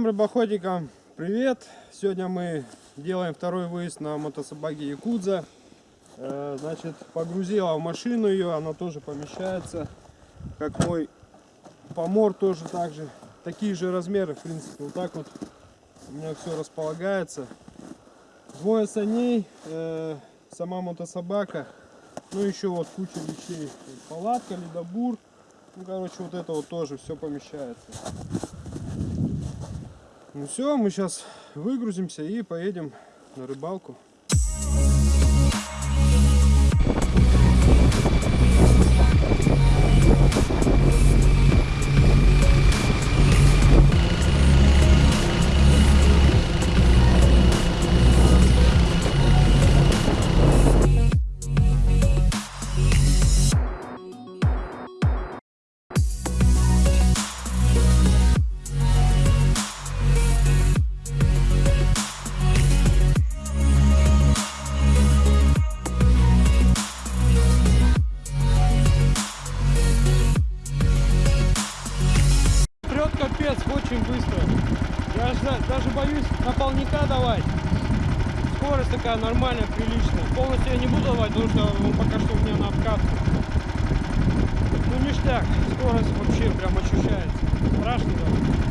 Друзьям рыбоходикам привет! Сегодня мы делаем второй выезд на мотособаке Якудза. Э, Значит, погрузила в машину ее, она тоже помещается. Как мой помор тоже так же. Такие же размеры, в принципе, вот так вот у меня все располагается. Двое саней, э, сама мотособака, ну еще вот куча вещей. Палатка, ледобур, ну короче вот это вот тоже все помещается. Ну все, мы сейчас выгрузимся и поедем на рыбалку. Такая нормальная, приличная. Полностью я не буду давать, потому что он пока что у меня на обкатке. Ну ништяк, скорость вообще прям ощущается. Страшно даже.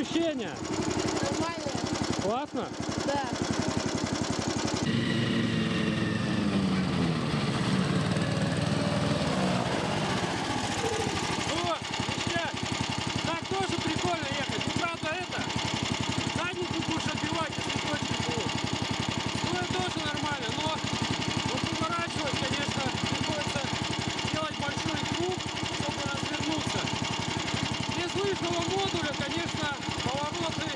Ощущения? Нормально? Классно? Да. О, ништяк. Так тоже прикольно ехать. Ну, правда, это, задницу будешь отбивать, если точки будут. Ну, это тоже нормально, но вот поворачивать, конечно, приходится делать большой круг, чтобы развернуться. Без лыжного модуля, конечно, повороты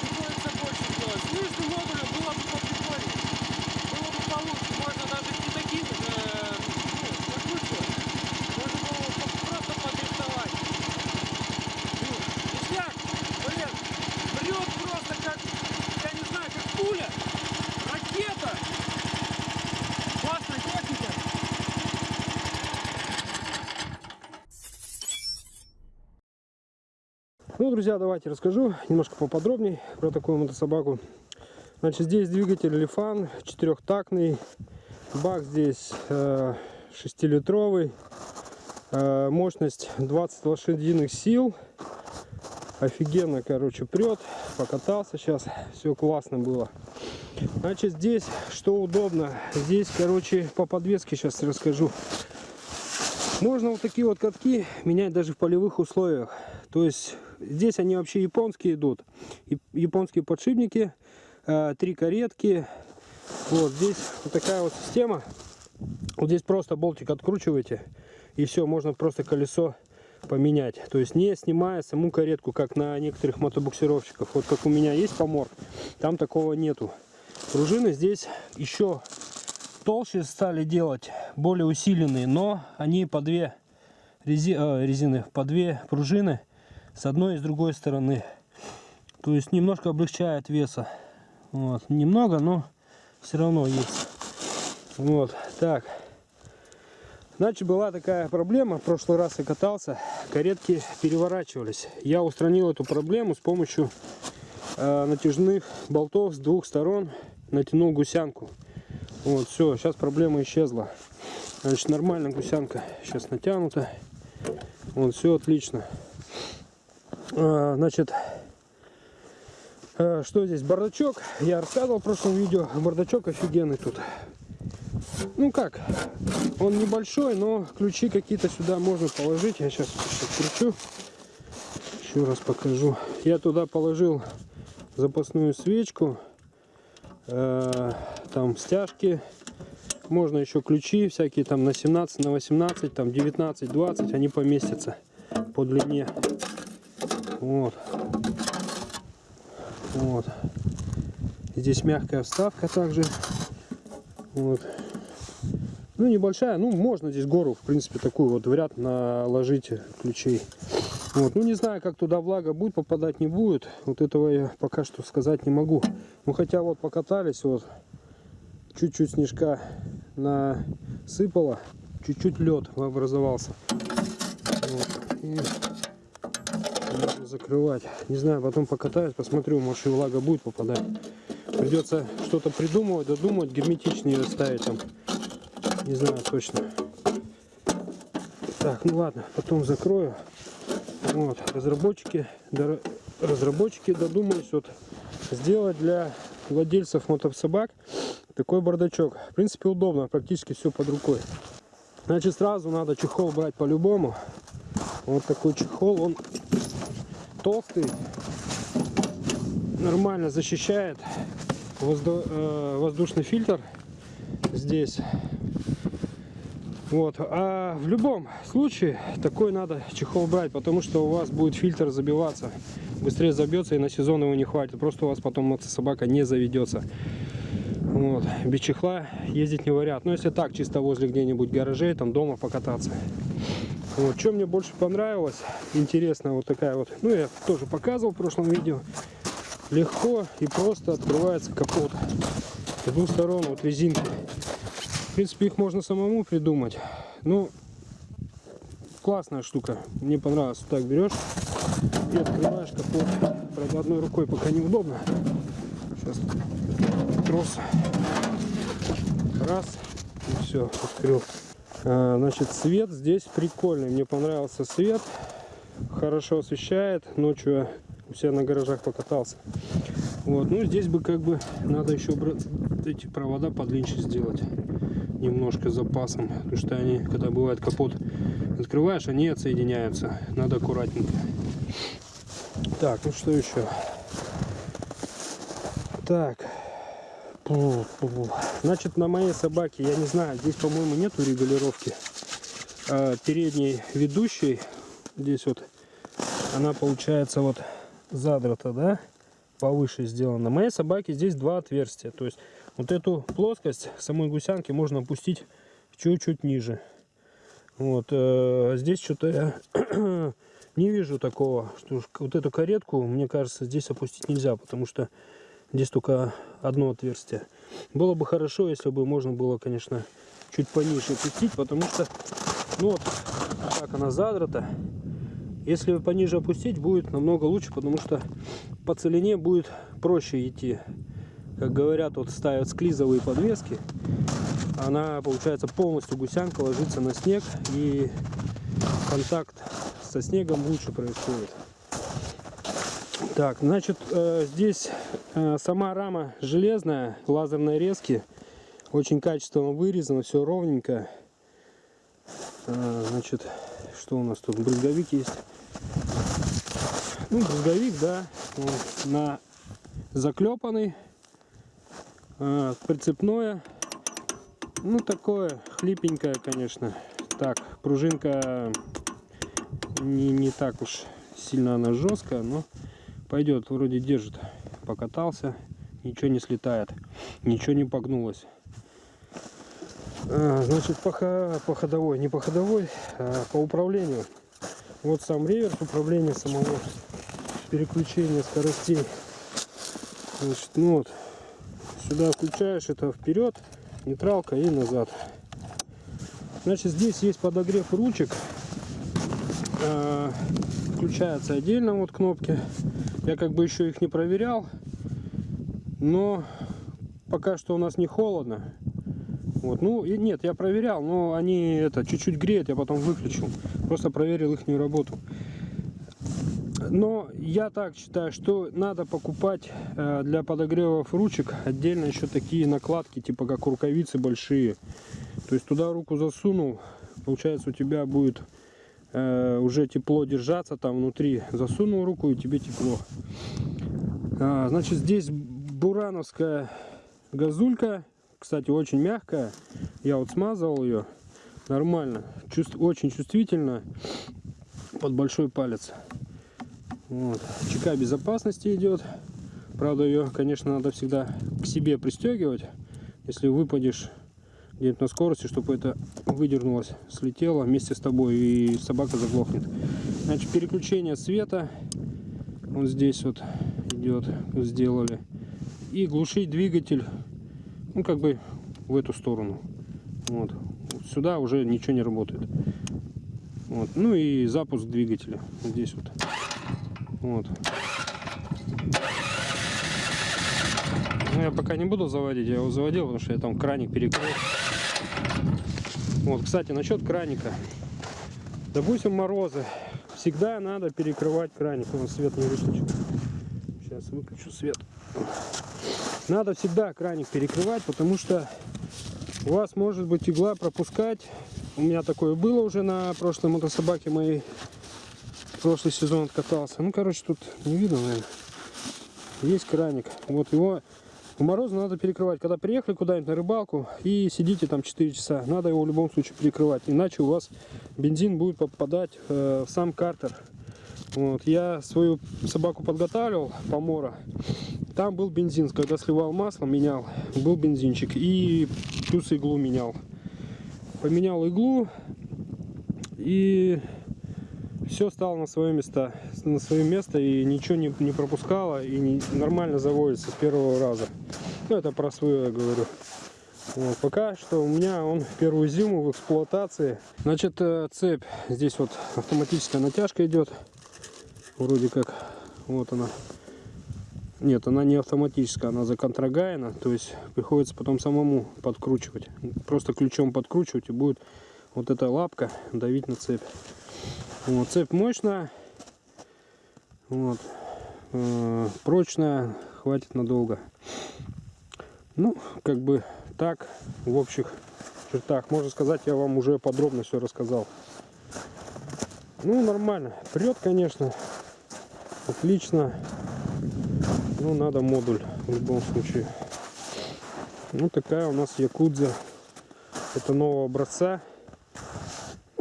приходится больше делать. С лыжным модулем было бы поприкольнее. Было бы получше. Можно даже не таким, э, ну, закручивать. Можно было бы просто подрисовать. Блин, ништяк, блин, прет просто как, я не знаю, как пуля, ракета. Классная техника. Ну, друзья, давайте расскажу немножко поподробнее про такую мотособаку. Значит, здесь двигатель Лифан, четырехтактный. Бак здесь э, 6-литровый. Э, мощность 20 лошадиных сил. Офигенно, короче, прет. Покатался сейчас. Все классно было. Значит, здесь что удобно. Здесь, короче, по подвеске сейчас расскажу. Можно вот такие вот катки менять даже в полевых условиях. То есть здесь они вообще японские идут. Японские подшипники, э, три каретки. Вот здесь вот такая вот система. Вот здесь просто болтик откручиваете и все, можно просто колесо поменять. То есть не снимая саму каретку, как на некоторых мотобуксировщиках. Вот как у меня есть помор, там такого нету. Пружины здесь еще толще стали делать, более усиленные, но они по две э, резины, по две пружины с одной и с другой стороны. То есть немножко облегчает веса. Вот. Немного, но все равно есть. Вот, так. Значит, была такая проблема, в прошлый раз я катался, каретки переворачивались. Я устранил эту проблему с помощью э, натяжных болтов с двух сторон, натянул гусянку. Вот, все, сейчас проблема исчезла. Значит, нормально гусянка сейчас натянута. Вот, все отлично. А, значит, а, что здесь? Бардачок. Я рассказывал в прошлом видео. Бардачок офигенный тут. Ну как, он небольшой, но ключи какие-то сюда можно положить. Я сейчас откручу. Еще раз покажу. Я туда положил запасную свечку. Э, там стяжки. Можно еще ключи всякие там на 17, на 18, там 19, 20. Они поместятся по длине. Вот. Вот. Здесь мягкая вставка также. Вот. Ну, небольшая. Ну, можно здесь гору, в принципе, такую вот в ряд наложить ключей. Вот. Ну, не знаю, как туда влага будет попадать, не будет. Вот этого я пока что сказать не могу. Ну, хотя вот покатались, вот, чуть-чуть снежка насыпало, чуть-чуть лед образовался. Вот. И закрывать. Не знаю, потом покатаюсь, посмотрю, может и влага будет попадать. Придется что-то придумывать, додумать, герметичнее ставить там. Не знаю точно. Так, ну ладно, потом закрою. Вот, разработчики, разработчики додумались вот сделать для владельцев мотособак такой бардачок. В принципе, удобно, практически все под рукой. Значит, сразу надо чехол брать по-любому. Вот такой чехол, он толстый, нормально защищает воздух, э, воздушный фильтр здесь. Вот. А в любом случае такой надо чехол брать, потому что у вас будет фильтр забиваться. Быстрее забьется и на сезон его не хватит. Просто у вас потом собака не заведется. Вот. Без чехла ездить не вариант. Но если так, чисто возле где-нибудь гаражей, там дома покататься. Вот. Что мне больше понравилось, интересно, вот такая вот, ну я тоже показывал в прошлом видео. Легко и просто открывается капот. С двух сторон вот резинки. В принципе, их можно самому придумать. Ну, классная штука. Мне понравилось. Вот так берешь и открываешь капот. Правда, одной рукой пока неудобно. Сейчас трос. Раз. И все, открыл. А, значит, свет здесь прикольный. Мне понравился свет. Хорошо освещает. Ночью у себя на гаражах покатался. Вот, ну здесь бы как бы надо еще эти провода подлиннее сделать немножко запасом, потому что они, когда бывает капот открываешь, они отсоединяются. Надо аккуратненько. Так, ну что еще? Так. Значит, на моей собаке, я не знаю, здесь, по-моему, нету регулировки а, передней ведущей. Здесь вот она получается вот задрата, да, повыше сделана. На моей собаке здесь два отверстия. То есть вот эту плоскость самой гусянки можно опустить чуть-чуть ниже. Вот э, здесь что-то я не вижу такого, что вот эту каретку, мне кажется, здесь опустить нельзя, потому что здесь только одно отверстие. Было бы хорошо, если бы можно было, конечно, чуть пониже опустить, потому что, ну вот, так она задрата. Если пониже опустить, будет намного лучше, потому что по целине будет проще идти как говорят, вот ставят склизовые подвески, она получается полностью гусянка ложится на снег и контакт со снегом лучше происходит. Так, значит, э, здесь сама рама железная, лазерной резки, очень качественно вырезано, все ровненько. Э, значит, что у нас тут? Брызговик есть. Ну, брызговик, да, на заклепанный а, прицепное. Ну, такое хлипенькое, конечно. Так, пружинка не, не так уж сильно она жесткая, но пойдет, вроде держит. Покатался, ничего не слетает, ничего не погнулось. А, значит, по, по ходовой, не по ходовой, а по управлению. Вот сам реверс управления самого переключения скоростей. Значит, ну вот, Сюда включаешь это вперед, нейтралка и назад. Значит, здесь есть подогрев ручек. Включается отдельно вот кнопки. Я как бы еще их не проверял. Но пока что у нас не холодно. Вот, ну и нет, я проверял, но они это чуть-чуть греют, я потом выключил. Просто проверил их работу. Но я так считаю, что надо покупать э, для подогревов ручек отдельно еще такие накладки, типа как рукавицы большие. То есть туда руку засунул, получается у тебя будет э, уже тепло держаться там внутри. Засунул руку и тебе тепло. А, значит, здесь бурановская газулька. Кстати, очень мягкая. Я вот смазывал ее. Нормально. Чувств, очень чувствительно под большой палец. Вот. ЧК безопасности идет. Правда, ее, конечно, надо всегда к себе пристегивать. Если выпадешь где-нибудь на скорости, чтобы это выдернулось, слетело вместе с тобой и собака заглохнет. Значит, переключение света вот здесь вот идет, сделали. И глушить двигатель, ну как бы в эту сторону. Вот. Сюда уже ничего не работает. Вот. Ну и запуск двигателя здесь вот. Вот. Ну, я пока не буду заводить, я его заводил, потому что я там краник перекрыл. Вот, кстати, насчет краника. Допустим, морозы. Всегда надо перекрывать краник. Он свет не выключил. Сейчас выключу свет. Надо всегда краник перекрывать, потому что у вас может быть игла пропускать. У меня такое было уже на прошлой мотособаке моей. Прошлый сезон откатался. Ну, короче, тут не видно, наверное. Есть краник. Вот его в морозу надо перекрывать. Когда приехали куда-нибудь на рыбалку и сидите там 4 часа, надо его в любом случае перекрывать. Иначе у вас бензин будет попадать э, в сам картер. Вот. Я свою собаку подготавливал, помора. Там был бензин. Когда сливал масло, менял, был бензинчик. И плюс иглу менял. Поменял иглу. И все стало на свое место, на свое место и ничего не, не пропускало и не, нормально заводится с первого раза. Ну это про свое я говорю. Вот, пока что у меня он первую зиму в эксплуатации. Значит э, цепь здесь вот автоматическая натяжка идет, вроде как вот она. Нет, она не автоматическая, она законтрагаяна, то есть приходится потом самому подкручивать. Просто ключом подкручивать и будет вот эта лапка давить на цепь. Вот, цепь мощная, вот, э, прочная, хватит надолго. Ну, как бы так, в общих чертах. Можно сказать, я вам уже подробно все рассказал. Ну, нормально. Прет, конечно. Отлично. Ну, надо модуль в любом случае. Ну, такая у нас Якудза. Это нового образца.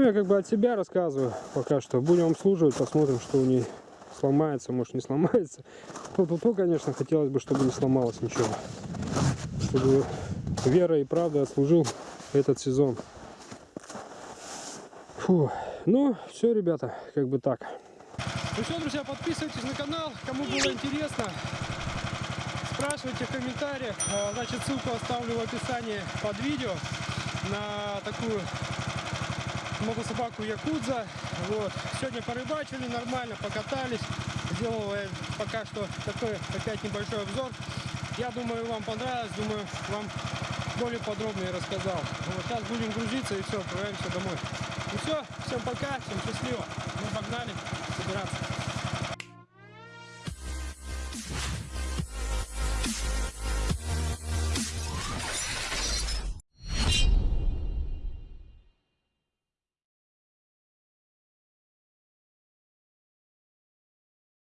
Ну, я как бы от себя рассказываю пока что. Будем обслуживать, посмотрим, что у ней сломается, может не сломается. Тут, -то, конечно, хотелось бы, чтобы не сломалось ничего. Чтобы вера и правда отслужил этот сезон. Фу. Ну, все, ребята, как бы так. Ну все, друзья, подписывайтесь на канал, кому было интересно. Спрашивайте в комментариях. А, значит, ссылку оставлю в описании под видео на такую мотособаку Якудза. Вот. Сегодня порыбачили нормально, покатались. Сделал я пока что такой опять небольшой обзор. Я думаю, вам понравилось. Думаю, вам более подробно я рассказал. Вот, сейчас будем грузиться и все, отправляемся домой. Ну все, всем пока, всем счастливо. Мы погнали собираться.